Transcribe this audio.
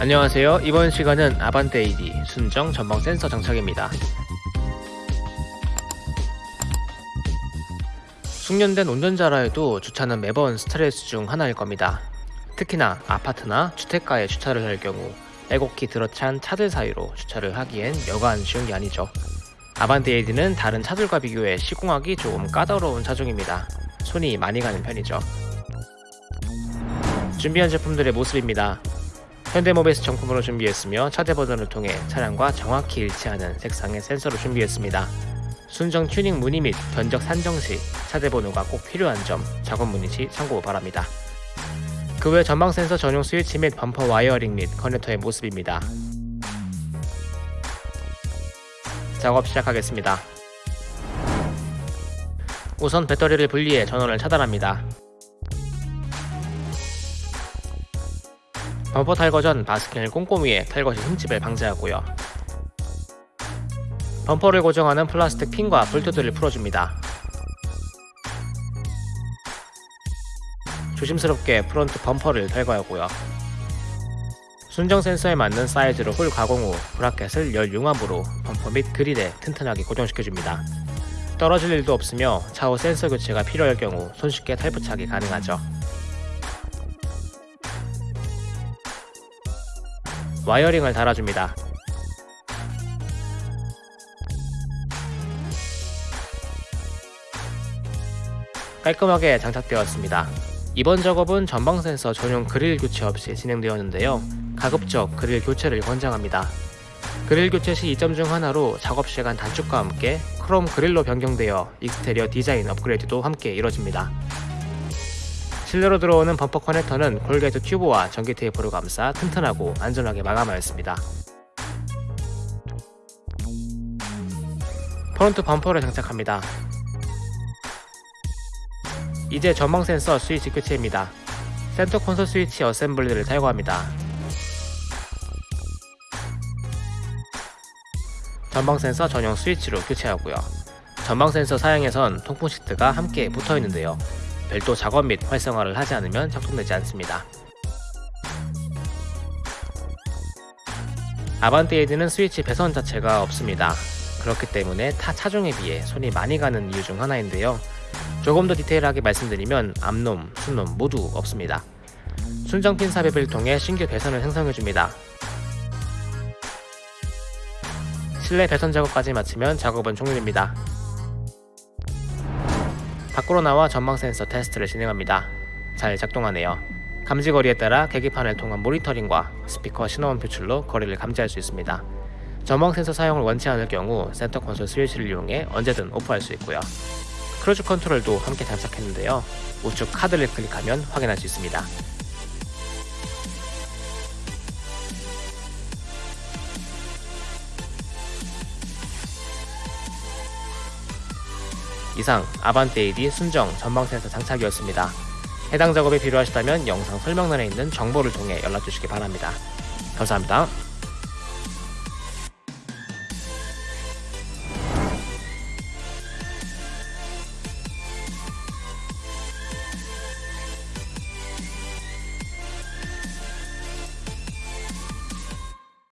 안녕하세요. 이번 시간은 아반떼 AD 순정 전방 센서 장착입니다. 숙련된 운전자라 해도 주차는 매번 스트레스 중 하나일 겁니다. 특히나 아파트나 주택가에 주차를 할 경우 애곡히 들어찬 차들 사이로 주차를 하기엔 여간 쉬운 게 아니죠. 아반떼 AD는 다른 차들과 비교해 시공하기 조금 까다로운 차종입니다. 손이 많이 가는 편이죠. 준비한 제품들의 모습입니다. 현대모비스 정품으로 준비했으며 차대 번호를 통해 차량과 정확히 일치하는 색상의 센서를 준비했습니다. 순정 튜닝 문의 및 견적 산정 시 차대 번호가 꼭 필요한 점 작업 문의 시 참고 바랍니다. 그 외 전방 센서 전용 스위치 및 범퍼 wiring 및 커넥터의 모습입니다. 작업 시작하겠습니다. 우선 배터리를 분리해 전원을 차단합니다. 범퍼 탈거 전 마스킹을 꼼꼼히 해 탈거 시 흠집을 방지하고요. 범퍼를 고정하는 플라스틱 핀과 볼트들을 풀어줍니다. 조심스럽게 프론트 범퍼를 탈거하고요. 순정 센서에 맞는 사이즈로 홀 가공 후 브라켓을 열 융합으로 범퍼 및 그릴에 튼튼하게 고정시켜줍니다. 떨어질 일도 없으며 차후 센서 교체가 필요할 경우 손쉽게 탈부착이 가능하죠. 와이어링을 달아줍니다. 깔끔하게 장착되었습니다. 이번 작업은 전방 센서 전용 그릴 교체 없이 진행되었는데요. 가급적 그릴 교체를 권장합니다. 그릴 교체 시 이점 중 하나로 작업 시간 단축과 함께 크롬 그릴로 변경되어 exterior 디자인 업그레이드도 함께 이뤄집니다. 실내로 들어오는 범퍼 커넥터는 corrugate 튜브와 전기 테이프로 감싸 튼튼하고 안전하게 마감하였습니다. 프론트 범퍼를 장착합니다. 이제 전방 센서 스위치 교체입니다. 센터 콘솔 스위치 어셈블리를 탈거합니다. 전방 센서 전용 스위치로 교체하고요. 전방 센서 사양에선 통풍 시트가 함께 붙어 있는데요. 별도 작업 및 활성화를 하지 않으면 작동되지 않습니다. 아반떼에드는 스위치 배선 자체가 없습니다. 그렇기 때문에 타 차종에 비해 손이 많이 가는 이유 중 하나인데요. 조금 더 디테일하게 말씀드리면 앞놈, 순놈 모두 없습니다. 순정핀 삽입을 통해 신규 배선을 생성해줍니다. 실내 배선 작업까지 마치면 작업은 종료됩니다. 밖으로 나와 전방 센서 테스트를 진행합니다. 잘 작동하네요. 감지 거리에 따라 계기판을 통한 모니터링과 스피커 신호음 표출로 거리를 감지할 수 있습니다. 전방 센서 사용을 원치 않을 경우 센터 콘솔 스위치를 이용해 언제든 오프할 수 있고요. 크루즈 컨트롤도 함께 장착했는데요. 우측 카드를 클릭하면 확인할 수 있습니다. 이상 아반떼 AD 순정 전방 센서 장착이었습니다. 해당 작업이 필요하시다면 영상 설명란에 있는 정보를 통해 연락 주시기 바랍니다. 감사합니다.